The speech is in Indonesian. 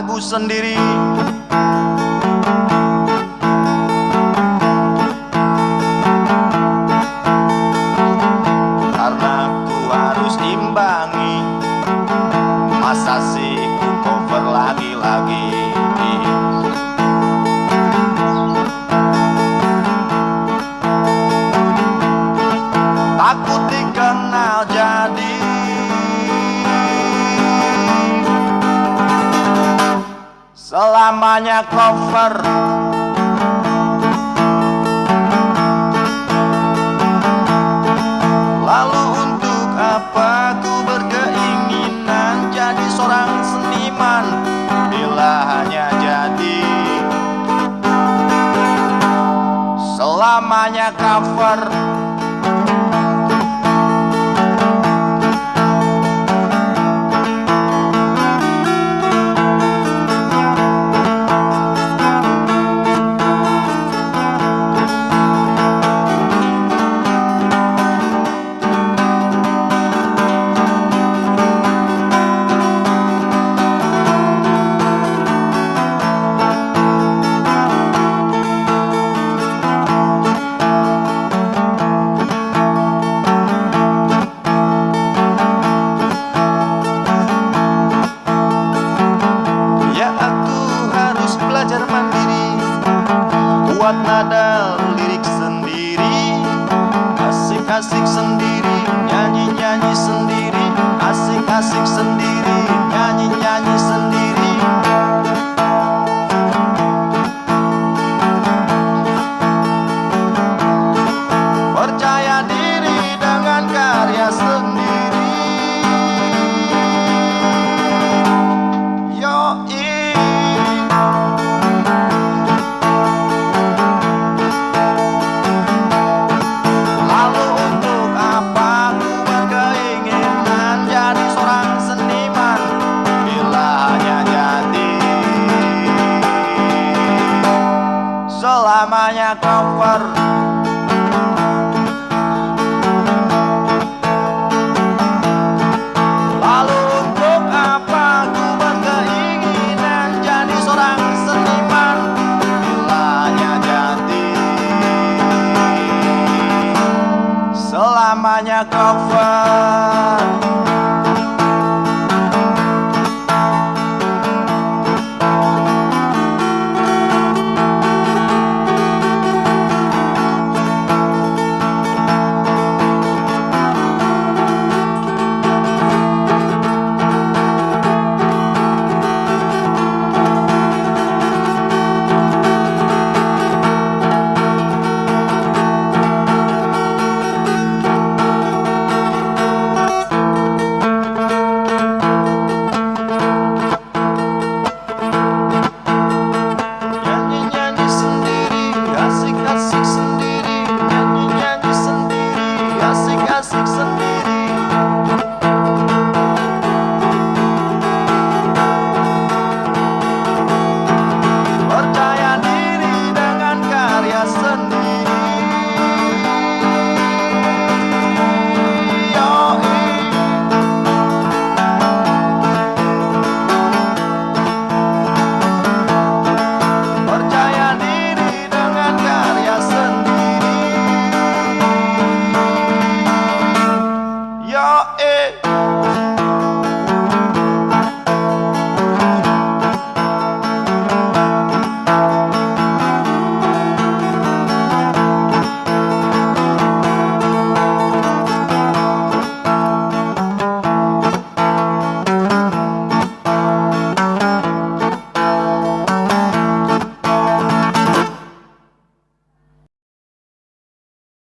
lagu sendiri. namanya cover. Lalu untuk apa ku berkeinginan jadi seorang seniman? Bila hanya jadi. Selamanya cover. milik sendiri. namanya kawar Lalu untuk apa ku berkeinginan jadi seorang seniman? Bila hanya jadi. Selamanya kawar